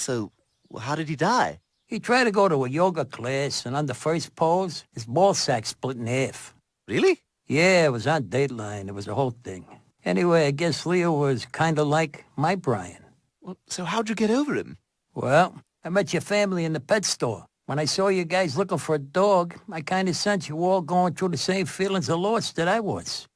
So, how did he die? He tried to go to a yoga class, and on the first pose, his ball sack split in half. Really? Yeah, it was on Dateline. It was a whole thing. Anyway, I guess Leo was kind of like my Brian. Well, so how'd you get over him? Well, I met your family in the pet store. When I saw you guys looking for a dog, I kind of sensed you all going through the same feelings of loss that I was.